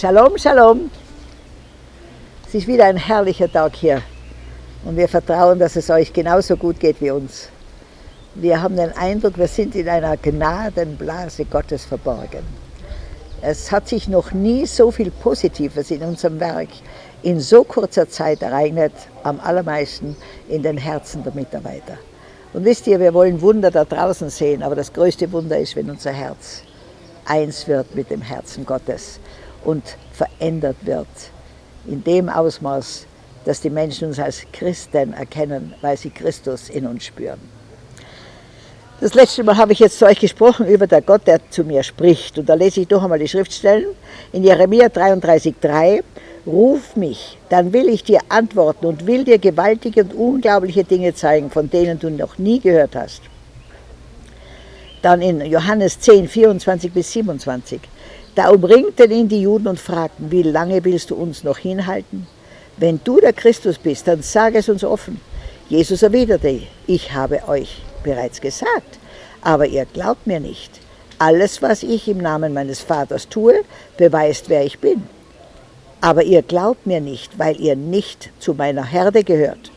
Shalom, Shalom. Es ist wieder ein herrlicher Tag hier und wir vertrauen, dass es euch genauso gut geht wie uns. Wir haben den Eindruck, wir sind in einer Gnadenblase Gottes verborgen. Es hat sich noch nie so viel Positives in unserem Werk in so kurzer Zeit ereignet, am allermeisten in den Herzen der Mitarbeiter. Und wisst ihr, wir wollen Wunder da draußen sehen, aber das größte Wunder ist, wenn unser Herz eins wird mit dem Herzen Gottes und verändert wird in dem Ausmaß, dass die Menschen uns als Christen erkennen, weil sie Christus in uns spüren. Das letzte Mal habe ich jetzt zu euch gesprochen über der Gott, der zu mir spricht. Und da lese ich doch einmal die Schriftstellen. In Jeremia 33,3 Ruf mich, dann will ich dir antworten und will dir gewaltige und unglaubliche Dinge zeigen, von denen du noch nie gehört hast. Dann in Johannes 10, 24 bis 27. Da umringten ihn die Juden und fragten, wie lange willst du uns noch hinhalten? Wenn du der Christus bist, dann sag es uns offen. Jesus erwiderte, ich habe euch bereits gesagt, aber ihr glaubt mir nicht. Alles, was ich im Namen meines Vaters tue, beweist, wer ich bin aber ihr glaubt mir nicht, weil ihr nicht zu meiner Herde gehört.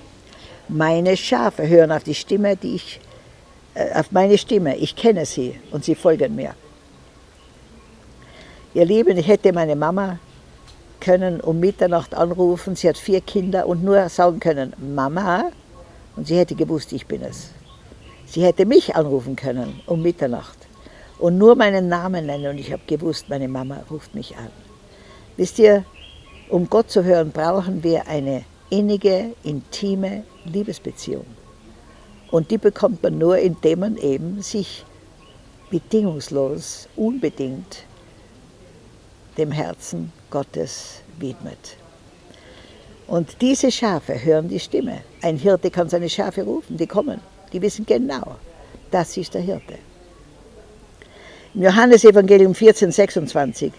Meine Schafe hören auf die Stimme, die ich, äh, auf meine Stimme. Ich kenne sie und sie folgen mir. Ihr Lieben, ich hätte meine Mama können um Mitternacht anrufen. Sie hat vier Kinder und nur sagen können, Mama, und sie hätte gewusst, ich bin es. Sie hätte mich anrufen können um Mitternacht und nur meinen Namen nennen und ich habe gewusst, meine Mama ruft mich an. Wisst ihr, um Gott zu hören, brauchen wir eine innige, intime Liebesbeziehung. Und die bekommt man nur, indem man eben sich bedingungslos, unbedingt dem Herzen Gottes widmet. Und diese Schafe hören die Stimme. Ein Hirte kann seine Schafe rufen, die kommen. Die wissen genau, das ist der Hirte. Im Johannesevangelium 14, 26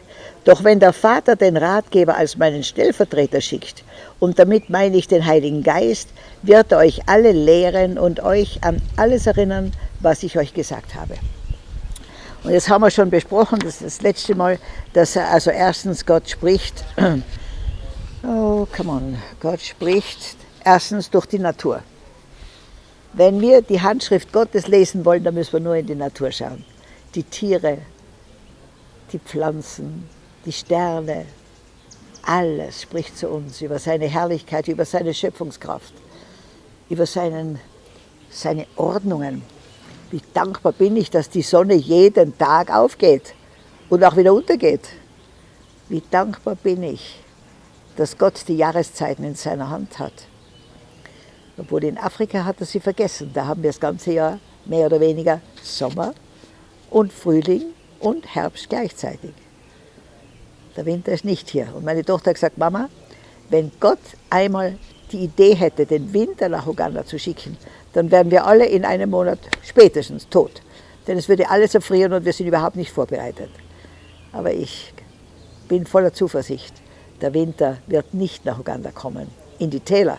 doch wenn der Vater den Ratgeber als meinen Stellvertreter schickt, und damit meine ich den Heiligen Geist, wird er euch alle lehren und euch an alles erinnern, was ich euch gesagt habe. Und jetzt haben wir schon besprochen, das ist das letzte Mal, dass er also erstens Gott spricht, oh, come on, Gott spricht erstens durch die Natur. Wenn wir die Handschrift Gottes lesen wollen, dann müssen wir nur in die Natur schauen. Die Tiere, die Pflanzen, die Sterne, alles spricht zu uns über seine Herrlichkeit, über seine Schöpfungskraft, über seinen, seine Ordnungen. Wie dankbar bin ich, dass die Sonne jeden Tag aufgeht und auch wieder untergeht. Wie dankbar bin ich, dass Gott die Jahreszeiten in seiner Hand hat. Obwohl in Afrika hat er sie vergessen. Da haben wir das ganze Jahr mehr oder weniger Sommer und Frühling und Herbst gleichzeitig. Der Winter ist nicht hier. Und meine Tochter hat gesagt, Mama, wenn Gott einmal die Idee hätte, den Winter nach Uganda zu schicken, dann wären wir alle in einem Monat spätestens tot. Denn es würde alles erfrieren und wir sind überhaupt nicht vorbereitet. Aber ich bin voller Zuversicht. Der Winter wird nicht nach Uganda kommen, in die Täler.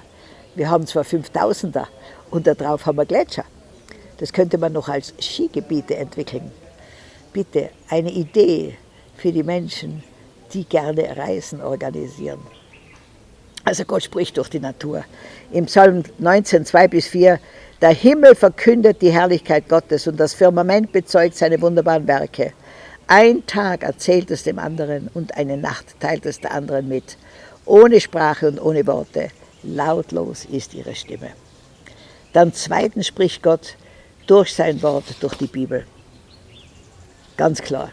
Wir haben zwar 5000er und darauf haben wir Gletscher. Das könnte man noch als Skigebiete entwickeln. Bitte eine Idee für die Menschen, die gerne Reisen organisieren. Also Gott spricht durch die Natur. Im Psalm 19, 2 bis 4, der Himmel verkündet die Herrlichkeit Gottes und das Firmament bezeugt seine wunderbaren Werke. Ein Tag erzählt es dem anderen und eine Nacht teilt es der anderen mit. Ohne Sprache und ohne Worte. Lautlos ist ihre Stimme. Dann zweitens spricht Gott durch sein Wort, durch die Bibel. Ganz klar.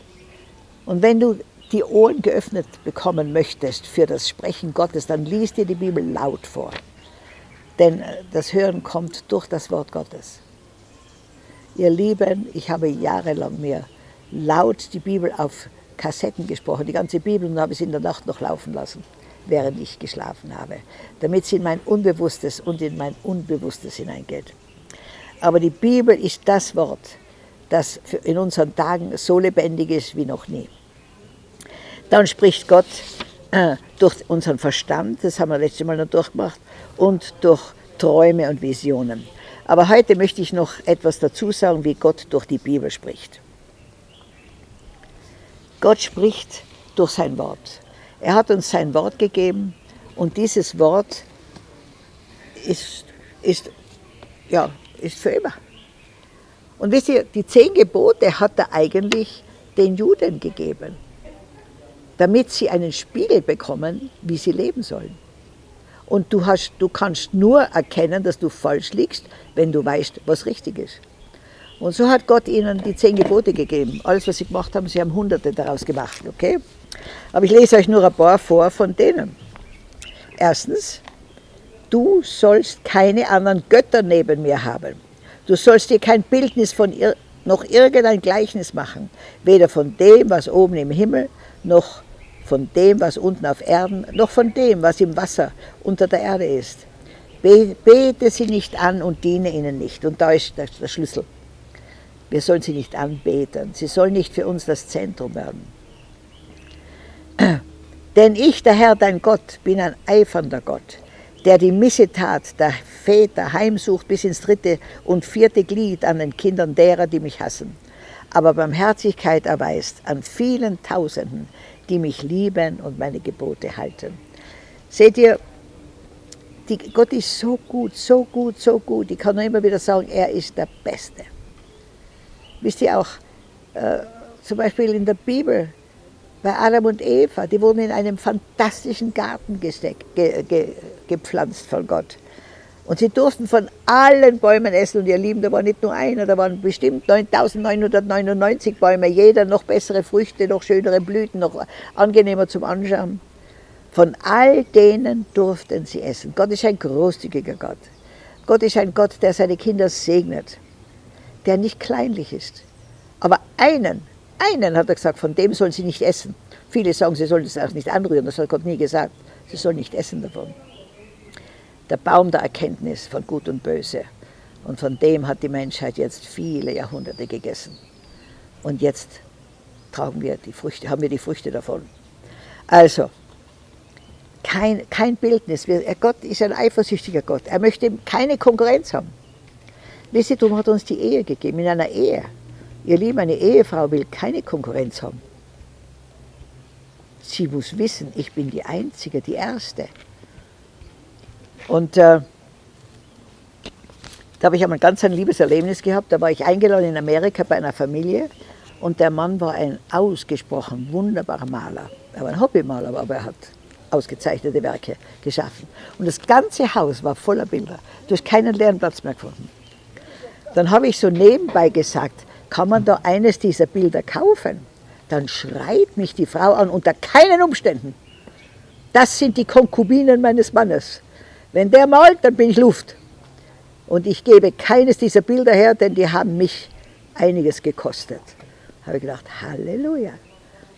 Und wenn du die Ohren geöffnet bekommen möchtest für das Sprechen Gottes, dann liest dir die Bibel laut vor. Denn äh, das Hören kommt durch das Wort Gottes. Ihr Lieben, ich habe jahrelang mir laut die Bibel auf Kassetten gesprochen, die ganze Bibel, und habe sie in der Nacht noch laufen lassen, während ich geschlafen habe, damit sie in mein Unbewusstes und in mein Unbewusstes hineingeht. Aber die Bibel ist das Wort, das in unseren Tagen so lebendig ist wie noch nie. Dann spricht Gott äh, durch unseren Verstand, das haben wir letztes Mal noch durchgemacht, und durch Träume und Visionen. Aber heute möchte ich noch etwas dazu sagen, wie Gott durch die Bibel spricht. Gott spricht durch sein Wort. Er hat uns sein Wort gegeben und dieses Wort ist, ist, ja, ist für immer. Und wisst ihr, die zehn Gebote hat er eigentlich den Juden gegeben, damit sie einen Spiegel bekommen, wie sie leben sollen. Und du, hast, du kannst nur erkennen, dass du falsch liegst, wenn du weißt, was richtig ist. Und so hat Gott ihnen die zehn Gebote gegeben. Alles, was sie gemacht haben, sie haben Hunderte daraus gemacht, okay? Aber ich lese euch nur ein paar vor von denen. Erstens, du sollst keine anderen Götter neben mir haben. Du sollst dir kein Bildnis von ihr, noch irgendein Gleichnis machen, weder von dem, was oben im Himmel, noch von dem, was unten auf Erden, noch von dem, was im Wasser unter der Erde ist. Bete sie nicht an und diene ihnen nicht. Und da ist der Schlüssel. Wir sollen sie nicht anbeten. Sie sollen nicht für uns das Zentrum werden. Denn ich, der Herr, dein Gott, bin ein eifernder Gott, der die Missetat der Väter heimsucht bis ins dritte und vierte Glied an den Kindern derer, die mich hassen, aber Barmherzigkeit erweist an vielen Tausenden, die mich lieben und meine Gebote halten. Seht ihr, die, Gott ist so gut, so gut, so gut. Ich kann nur immer wieder sagen, er ist der Beste. Wisst ihr auch, äh, zum Beispiel in der Bibel, bei Adam und Eva, die wurden in einem fantastischen Garten gesteckt, ge, ge, gepflanzt von Gott. Und sie durften von allen Bäumen essen. Und ihr Lieben, da war nicht nur einer, da waren bestimmt 9999 Bäume, jeder noch bessere Früchte, noch schönere Blüten, noch angenehmer zum Anschauen. Von all denen durften sie essen. Gott ist ein großzügiger Gott. Gott ist ein Gott, der seine Kinder segnet der nicht kleinlich ist. Aber einen, einen hat er gesagt, von dem sollen sie nicht essen. Viele sagen, sie sollen es auch nicht anrühren, das hat Gott nie gesagt. Sie sollen nicht essen davon. Der Baum der Erkenntnis von Gut und Böse. Und von dem hat die Menschheit jetzt viele Jahrhunderte gegessen. Und jetzt tragen wir die Früchte, haben wir die Früchte davon. Also, kein, kein Bildnis. Gott ist ein eifersüchtiger Gott. Er möchte keine Konkurrenz haben. Wisitum hat uns die Ehe gegeben, in einer Ehe. Ihr Lieben, eine Ehefrau will keine Konkurrenz haben. Sie muss wissen, ich bin die Einzige, die Erste. Und äh, da habe ich einmal ganz ein liebes Erlebnis gehabt. Da war ich eingeladen in Amerika bei einer Familie und der Mann war ein ausgesprochen wunderbarer Maler. Er war ein Hobbymaler, aber er hat ausgezeichnete Werke geschaffen. Und das ganze Haus war voller Bilder. Du hast keinen leeren Platz mehr gefunden. Dann habe ich so nebenbei gesagt, kann man da eines dieser Bilder kaufen? Dann schreit mich die Frau an, unter keinen Umständen. Das sind die Konkubinen meines Mannes. Wenn der malt, dann bin ich Luft. Und ich gebe keines dieser Bilder her, denn die haben mich einiges gekostet. Habe ich gedacht, Halleluja.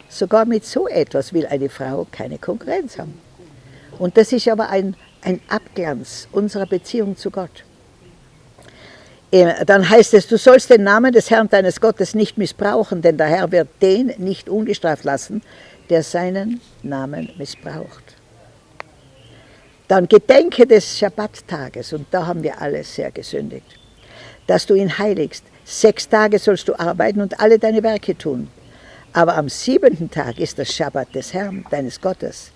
Sogar mit so etwas will eine Frau keine Konkurrenz haben. Und das ist aber ein, ein Abglanz unserer Beziehung zu Gott. Äh, dann heißt es, du sollst den Namen des Herrn deines Gottes nicht missbrauchen, denn der Herr wird den nicht ungestraft lassen, der seinen Namen missbraucht. Dann gedenke des Schabbattages, und da haben wir alle sehr gesündigt, dass du ihn heiligst. Sechs Tage sollst du arbeiten und alle deine Werke tun. Aber am siebenten Tag ist das Schabbat des Herrn, deines Gottes.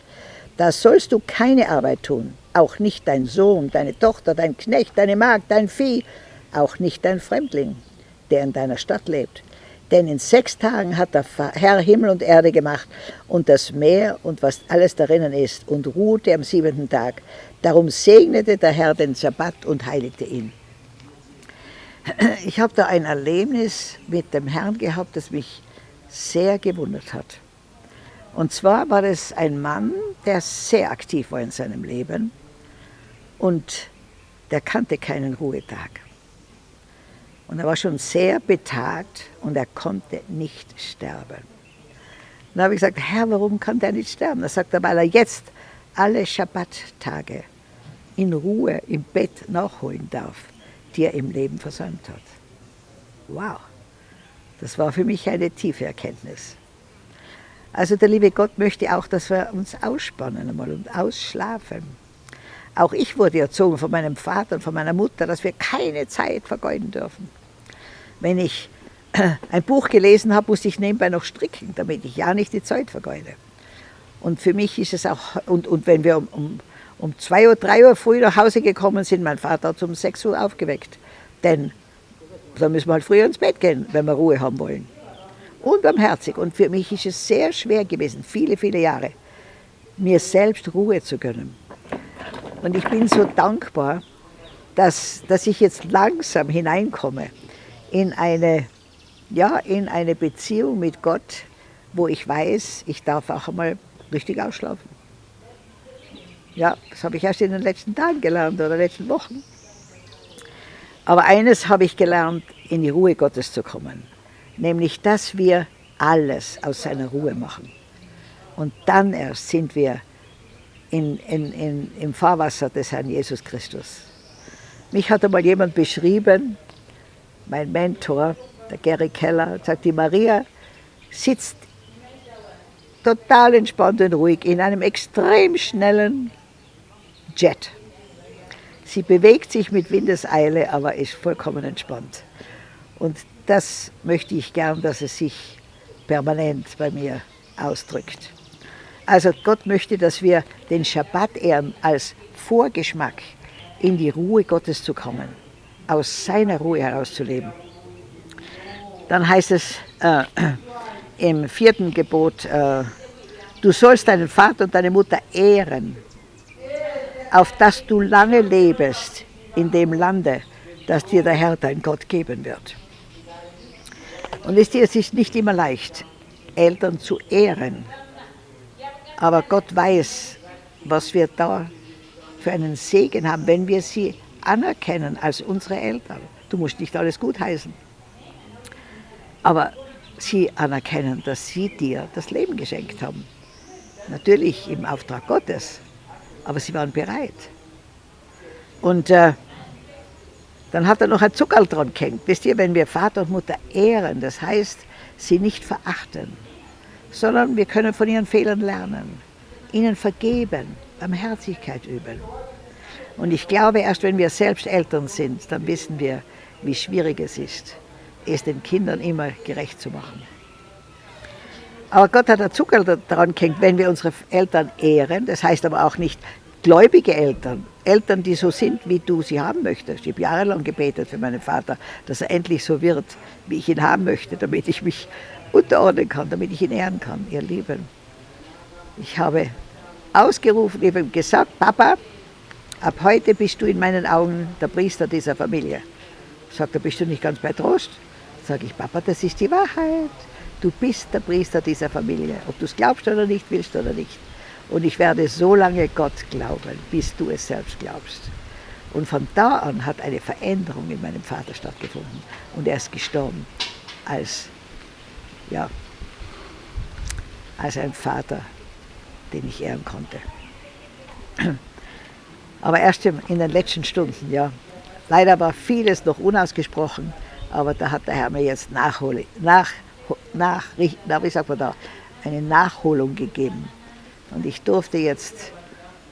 Da sollst du keine Arbeit tun, auch nicht dein Sohn, deine Tochter, dein Knecht, deine Magd, dein Vieh, auch nicht ein Fremdling, der in deiner Stadt lebt. Denn in sechs Tagen hat der Herr Himmel und Erde gemacht und das Meer und was alles darinnen ist und ruhte am siebenten Tag. Darum segnete der Herr den Sabbat und heiligte ihn. Ich habe da ein Erlebnis mit dem Herrn gehabt, das mich sehr gewundert hat. Und zwar war es ein Mann, der sehr aktiv war in seinem Leben und der kannte keinen Ruhetag. Und er war schon sehr betagt und er konnte nicht sterben. Dann habe ich gesagt, Herr, warum kann der nicht sterben? Er sagt er, weil er jetzt alle Schabbattage in Ruhe im Bett nachholen darf, die er im Leben versäumt hat. Wow, das war für mich eine tiefe Erkenntnis. Also der liebe Gott möchte auch, dass wir uns ausspannen einmal und ausschlafen. Auch ich wurde erzogen von meinem Vater und von meiner Mutter, dass wir keine Zeit vergeuden dürfen. Wenn ich ein Buch gelesen habe, musste ich nebenbei noch stricken, damit ich ja nicht die Zeit vergeude. Und für mich ist es auch, und, und wenn wir um, um, um zwei Uhr, drei Uhr früh nach Hause gekommen sind, mein Vater hat um sechs Uhr aufgeweckt. Denn da müssen wir halt früher ins Bett gehen, wenn wir Ruhe haben wollen. Unbarmherzig. Und für mich ist es sehr schwer gewesen, viele, viele Jahre, mir selbst Ruhe zu gönnen. Und ich bin so dankbar, dass, dass ich jetzt langsam hineinkomme in eine, ja, in eine Beziehung mit Gott, wo ich weiß, ich darf auch einmal richtig ausschlafen. Ja, das habe ich erst in den letzten Tagen gelernt oder letzten Wochen. Aber eines habe ich gelernt, in die Ruhe Gottes zu kommen. Nämlich, dass wir alles aus seiner Ruhe machen. Und dann erst sind wir in, in, in, im Fahrwasser des Herrn Jesus Christus. Mich hat einmal jemand beschrieben, mein Mentor, der Gary Keller, sagt, die Maria sitzt total entspannt und ruhig in einem extrem schnellen Jet. Sie bewegt sich mit Windeseile, aber ist vollkommen entspannt. Und das möchte ich gern, dass es sich permanent bei mir ausdrückt. Also Gott möchte, dass wir den Schabbat ehren als Vorgeschmack in die Ruhe Gottes zu kommen, aus seiner Ruhe herauszuleben. Dann heißt es äh, im vierten Gebot, äh, du sollst deinen Vater und deine Mutter ehren, auf dass du lange lebest in dem Lande, das dir der Herr, dein Gott, geben wird. Und wisst ihr, es ist nicht immer leicht, Eltern zu ehren. Aber Gott weiß, was wir da für einen Segen haben, wenn wir sie anerkennen als unsere Eltern. Du musst nicht alles gutheißen. Aber sie anerkennen, dass sie dir das Leben geschenkt haben. Natürlich im Auftrag Gottes, aber sie waren bereit. Und äh, dann hat er noch ein Zuckerl dran gehängt. Wisst ihr, wenn wir Vater und Mutter ehren, das heißt, sie nicht verachten, sondern wir können von ihren Fehlern lernen, ihnen vergeben, Barmherzigkeit üben. Und ich glaube, erst wenn wir selbst Eltern sind, dann wissen wir, wie schwierig es ist, es den Kindern immer gerecht zu machen. Aber Gott hat Zucker daran gehängt, wenn wir unsere Eltern ehren, das heißt aber auch nicht gläubige Eltern, Eltern, die so sind, wie du sie haben möchtest. Ich habe jahrelang gebetet für meinen Vater, dass er endlich so wird, wie ich ihn haben möchte, damit ich mich unterordnen kann, damit ich ihn ehren kann, ihr Lieben. Ich habe ausgerufen, habe gesagt, Papa, ab heute bist du in meinen Augen der Priester dieser Familie. Sagt er, bist du nicht ganz bei Trost? Sage ich, Papa, das ist die Wahrheit. Du bist der Priester dieser Familie, ob du es glaubst oder nicht, willst oder nicht. Und ich werde so lange Gott glauben, bis du es selbst glaubst. Und von da an hat eine Veränderung in meinem Vater stattgefunden. Und er ist gestorben als, ja, als ein Vater, den ich ehren konnte. Aber erst in den letzten Stunden, ja. Leider war vieles noch unausgesprochen, aber da hat der Herr mir jetzt Nachhole, nach, nach, na, wie sagt man da, eine Nachholung gegeben. Und ich durfte jetzt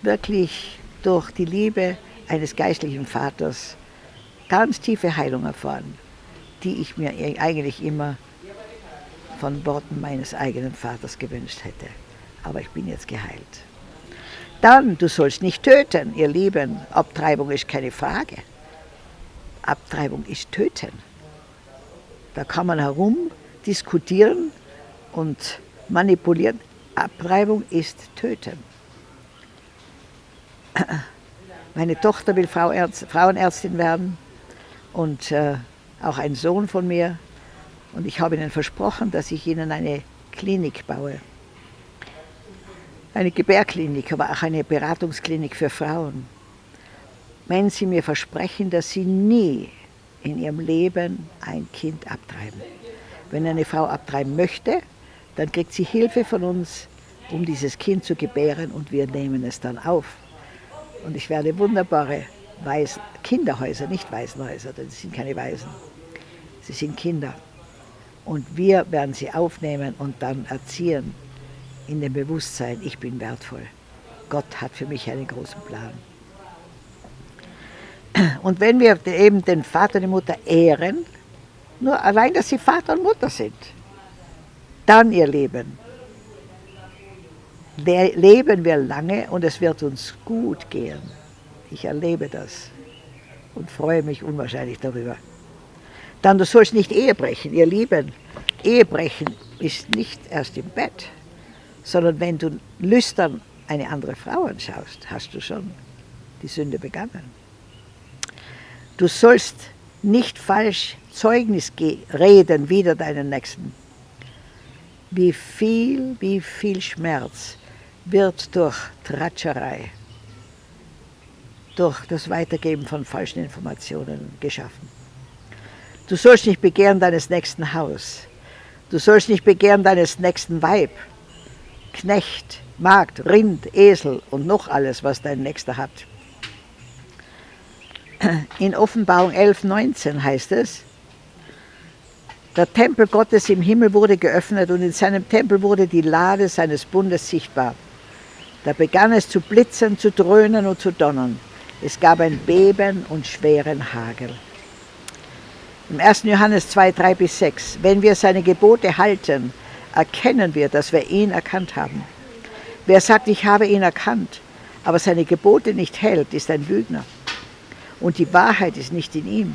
wirklich durch die Liebe eines geistlichen Vaters ganz tiefe Heilung erfahren, die ich mir eigentlich immer von Worten meines eigenen Vaters gewünscht hätte. Aber ich bin jetzt geheilt. Dann, du sollst nicht töten, ihr Lieben. Abtreibung ist keine Frage. Abtreibung ist töten. Da kann man herum diskutieren und manipulieren. Abtreibung ist töten. Meine Tochter will Frauenärztin werden und äh, auch ein Sohn von mir. Und ich habe ihnen versprochen, dass ich ihnen eine Klinik baue. Eine Gebärklinik, aber auch eine Beratungsklinik für Frauen. Wenn sie mir versprechen, dass sie nie in ihrem Leben ein Kind abtreiben. Wenn eine Frau abtreiben möchte, dann kriegt sie Hilfe von uns, um dieses Kind zu gebären und wir nehmen es dann auf. Und ich werde wunderbare Weisen, Kinderhäuser, nicht Waisenhäuser, denn sie sind keine Waisen, sie sind Kinder. Und wir werden sie aufnehmen und dann erziehen in dem Bewusstsein, ich bin wertvoll. Gott hat für mich einen großen Plan. Und wenn wir eben den Vater und die Mutter ehren, nur allein, dass sie Vater und Mutter sind, dann ihr Leben, leben wir lange und es wird uns gut gehen. Ich erlebe das und freue mich unwahrscheinlich darüber. Dann, du sollst nicht Ehe brechen, ihr Lieben. Ehe brechen ist nicht erst im Bett, sondern wenn du lüstern eine andere Frau anschaust, hast du schon die Sünde begangen. Du sollst nicht falsch Zeugnis reden wider deinen Nächsten. Wie viel, wie viel Schmerz wird durch Tratscherei, durch das Weitergeben von falschen Informationen geschaffen. Du sollst nicht begehren deines nächsten Haus. Du sollst nicht begehren deines nächsten Weib, Knecht, Magd, Rind, Esel und noch alles, was dein Nächster hat. In Offenbarung 11, 19 heißt es, der Tempel Gottes im Himmel wurde geöffnet und in seinem Tempel wurde die Lade seines Bundes sichtbar. Da begann es zu blitzen, zu dröhnen und zu donnern. Es gab ein Beben und schweren Hagel. Im 1. Johannes 2, 3 bis 6. Wenn wir seine Gebote halten, erkennen wir, dass wir ihn erkannt haben. Wer sagt, ich habe ihn erkannt, aber seine Gebote nicht hält, ist ein Lügner. Und die Wahrheit ist nicht in ihm.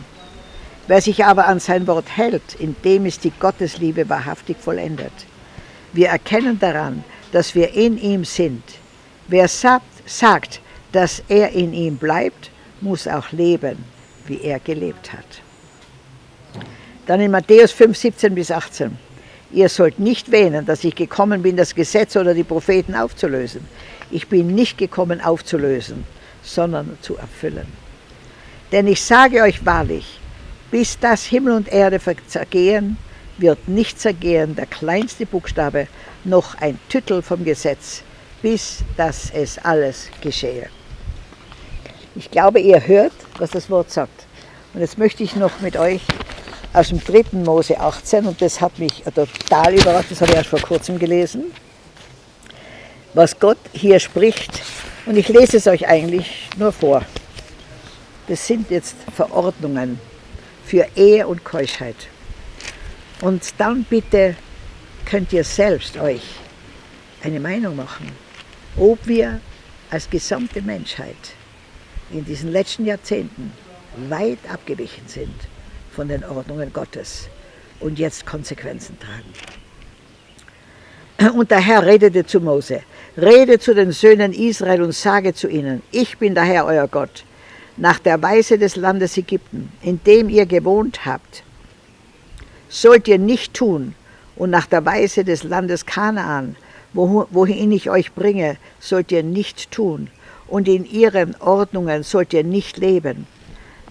Wer sich aber an sein Wort hält, in dem ist die Gottesliebe wahrhaftig vollendet. Wir erkennen daran, dass wir in ihm sind. Wer sagt, sagt, dass er in ihm bleibt, muss auch leben, wie er gelebt hat. Dann in Matthäus 5, 17 bis 18. Ihr sollt nicht wähnen, dass ich gekommen bin, das Gesetz oder die Propheten aufzulösen. Ich bin nicht gekommen aufzulösen, sondern zu erfüllen. Denn ich sage euch wahrlich, bis das Himmel und Erde zergehen, wird nicht zergehen der kleinste Buchstabe, noch ein Tüttel vom Gesetz, bis dass es alles geschehe. Ich glaube, ihr hört, was das Wort sagt. Und jetzt möchte ich noch mit euch aus dem 3. Mose 18, und das hat mich total überrascht, das habe ich erst vor kurzem gelesen, was Gott hier spricht. Und ich lese es euch eigentlich nur vor. Das sind jetzt Verordnungen für Ehe und Keuschheit. Und dann bitte könnt ihr selbst euch eine Meinung machen, ob wir als gesamte Menschheit in diesen letzten Jahrzehnten weit abgewichen sind von den Ordnungen Gottes und jetzt Konsequenzen tragen. Und der Herr redete zu Mose, rede zu den Söhnen Israel und sage zu ihnen, ich bin der Herr euer Gott, nach der Weise des Landes Ägypten, in dem ihr gewohnt habt, sollt ihr nicht tun, und nach der Weise des Landes Kanaan, wohin ich euch bringe, sollt ihr nicht tun, und in ihren Ordnungen sollt ihr nicht leben.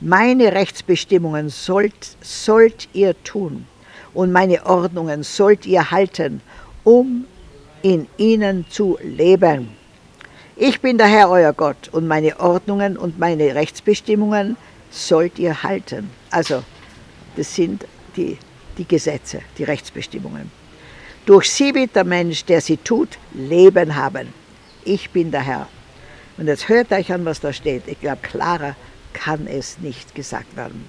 Meine Rechtsbestimmungen sollt, sollt ihr tun und meine Ordnungen sollt ihr halten, um in ihnen zu leben. Ich bin der Herr euer Gott und meine Ordnungen und meine Rechtsbestimmungen sollt ihr halten. Also, das sind die, die Gesetze, die Rechtsbestimmungen. Durch sie wird der Mensch, der sie tut, Leben haben. Ich bin der Herr. Und jetzt hört euch an, was da steht. Ich glaube, klarer kann es nicht gesagt werden.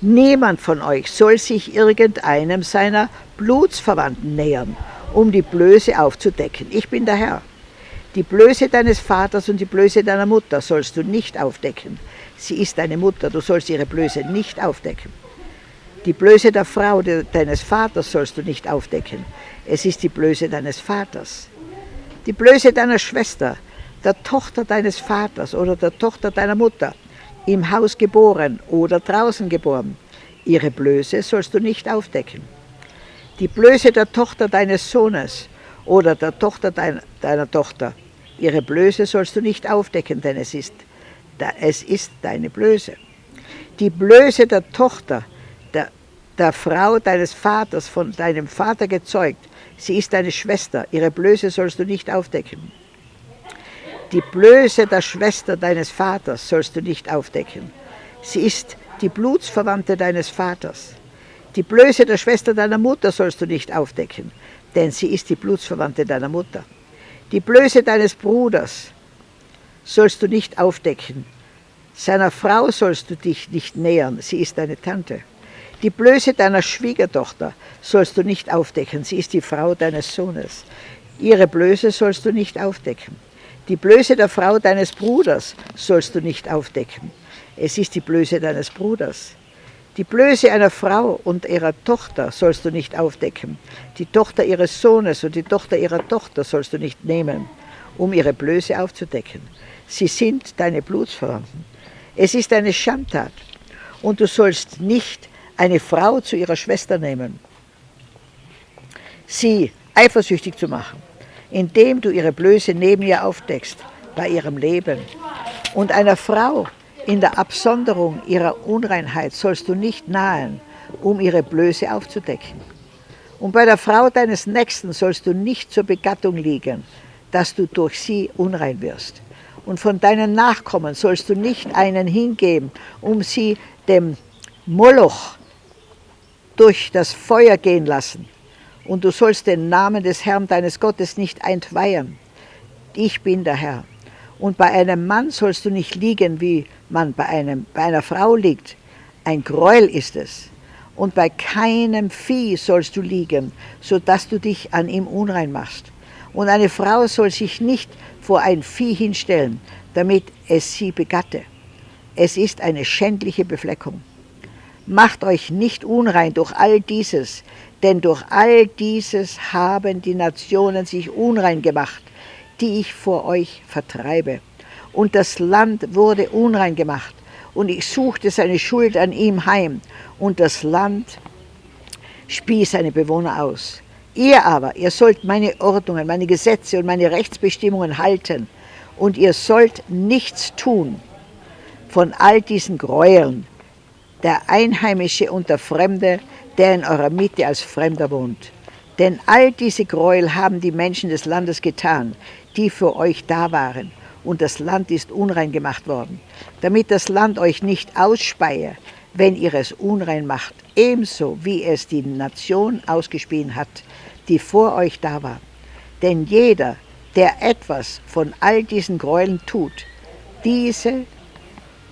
Niemand von euch soll sich irgendeinem seiner Blutsverwandten nähern, um die Blöße aufzudecken. Ich bin der Herr. Die Blöße deines Vaters und die Blöße deiner Mutter sollst du nicht aufdecken. Sie ist deine Mutter, du sollst ihre Blöße nicht aufdecken. Die Blöße der Frau deines Vaters sollst du nicht aufdecken. Es ist die Blöße deines Vaters. Die Blöße deiner Schwester, der Tochter deines Vaters oder der Tochter deiner Mutter, im Haus geboren oder draußen geboren. Ihre Blöße sollst du nicht aufdecken. Die Blöße der Tochter deines Sohnes oder der Tochter deiner, deiner Tochter, ihre Blöße sollst du nicht aufdecken, denn es ist, es ist deine Blöße. Die Blöße der Tochter der, der Frau deines Vaters, von deinem Vater gezeugt, sie ist deine Schwester, ihre Blöße sollst du nicht aufdecken. Die Blöße der Schwester deines Vaters sollst du nicht aufdecken. Sie ist die Blutsverwandte deines Vaters. Die Blöße der Schwester deiner Mutter sollst du nicht aufdecken, denn sie ist die Blutsverwandte deiner Mutter. Die Blöße deines Bruders sollst du nicht aufdecken. Seiner Frau sollst du dich nicht nähern, sie ist deine Tante. Die Blöße deiner Schwiegertochter sollst du nicht aufdecken, sie ist die Frau deines Sohnes. Ihre Blöße sollst du nicht aufdecken. Die Blöße der Frau deines Bruders sollst du nicht aufdecken. Es ist die Blöße deines Bruders. Die Blöße einer Frau und ihrer Tochter sollst du nicht aufdecken. Die Tochter ihres Sohnes und die Tochter ihrer Tochter sollst du nicht nehmen, um ihre Blöße aufzudecken. Sie sind deine Blutsverwandten. Es ist eine Schandtat. Und du sollst nicht eine Frau zu ihrer Schwester nehmen, sie eifersüchtig zu machen, indem du ihre Blöße neben ihr aufdeckst, bei ihrem Leben. Und einer Frau in der Absonderung ihrer Unreinheit sollst du nicht nahen, um ihre Blöße aufzudecken. Und bei der Frau deines Nächsten sollst du nicht zur Begattung liegen, dass du durch sie unrein wirst. Und von deinen Nachkommen sollst du nicht einen hingeben, um sie dem Moloch durch das Feuer gehen lassen. Und du sollst den Namen des Herrn deines Gottes nicht entweihen. Ich bin der Herr. Und bei einem Mann sollst du nicht liegen, wie man bei, einem, bei einer Frau liegt. Ein Gräuel ist es. Und bei keinem Vieh sollst du liegen, so dass du dich an ihm unrein machst. Und eine Frau soll sich nicht vor ein Vieh hinstellen, damit es sie begatte. Es ist eine schändliche Befleckung. Macht euch nicht unrein durch all dieses, denn durch all dieses haben die Nationen sich unrein gemacht, die ich vor euch vertreibe. Und das Land wurde unrein gemacht, und ich suchte seine Schuld an ihm heim, und das Land spie seine Bewohner aus. Ihr aber, ihr sollt meine Ordnungen, meine Gesetze und meine Rechtsbestimmungen halten, und ihr sollt nichts tun von all diesen Gräueln, der Einheimische und der Fremde, der in eurer Mitte als Fremder wohnt. Denn all diese Gräuel haben die Menschen des Landes getan, die für euch da waren, und das Land ist unrein gemacht worden, damit das Land euch nicht ausspeie, wenn ihr es unrein macht, ebenso wie es die Nation ausgespien hat, die vor euch da war. Denn jeder, der etwas von all diesen Gräueln tut, diese,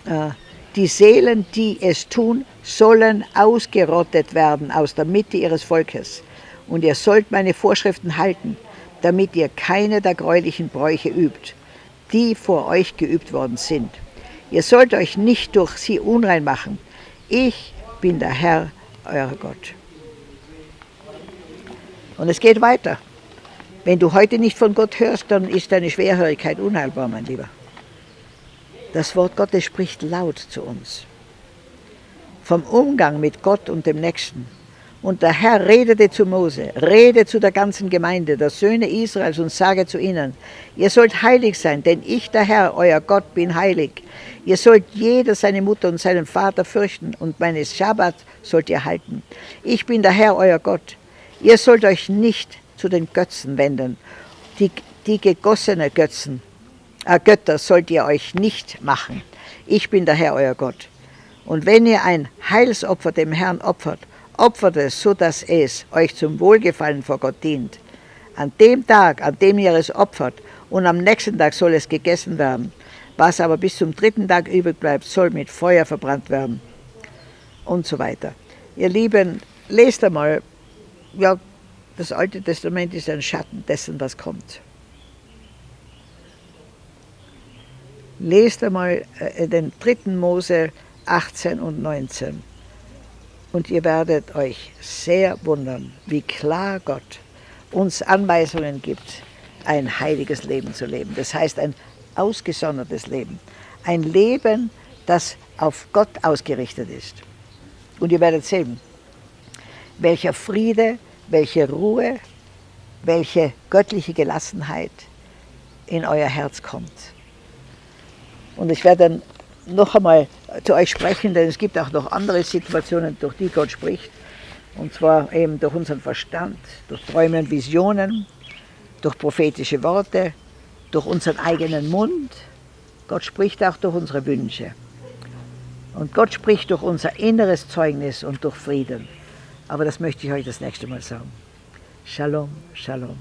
äh, die Seelen, die es tun, sollen ausgerottet werden aus der Mitte ihres Volkes. Und ihr sollt meine Vorschriften halten, damit ihr keine der gräulichen Bräuche übt, die vor euch geübt worden sind. Ihr sollt euch nicht durch sie unrein machen. Ich bin der Herr, euer Gott. Und es geht weiter. Wenn du heute nicht von Gott hörst, dann ist deine Schwerhörigkeit unheilbar, mein Lieber. Das Wort Gottes spricht laut zu uns. Vom Umgang mit Gott und dem Nächsten. Und der Herr redete zu Mose, rede zu der ganzen Gemeinde, der Söhne Israels, und sage zu ihnen, ihr sollt heilig sein, denn ich, der Herr, euer Gott, bin heilig. Ihr sollt jeder seine Mutter und seinen Vater fürchten, und meine Schabbat sollt ihr halten. Ich bin der Herr, euer Gott. Ihr sollt euch nicht zu den Götzen wenden. Die, die gegossene Götzen, Götter sollt ihr euch nicht machen. Ich bin der Herr, euer Gott. Und wenn ihr ein Heilsopfer dem Herrn opfert, opfert es, so dass es euch zum Wohlgefallen vor Gott dient. An dem Tag, an dem ihr es opfert, und am nächsten Tag soll es gegessen werden. Was aber bis zum dritten Tag übrig bleibt, soll mit Feuer verbrannt werden. Und so weiter. Ihr Lieben, lest einmal, ja, das Alte Testament ist ein Schatten dessen, was kommt. Lest einmal äh, den dritten Mose 18 und 19. Und ihr werdet euch sehr wundern, wie klar Gott uns Anweisungen gibt, ein heiliges Leben zu leben. Das heißt ein ausgesondertes Leben. Ein Leben, das auf Gott ausgerichtet ist. Und ihr werdet sehen, welcher Friede, welche Ruhe, welche göttliche Gelassenheit in euer Herz kommt. Und ich werde dann noch einmal zu euch sprechen, denn es gibt auch noch andere Situationen, durch die Gott spricht. Und zwar eben durch unseren Verstand, durch Träume und Visionen, durch prophetische Worte, durch unseren eigenen Mund. Gott spricht auch durch unsere Wünsche. Und Gott spricht durch unser inneres Zeugnis und durch Frieden. Aber das möchte ich euch das nächste Mal sagen. Shalom, Shalom.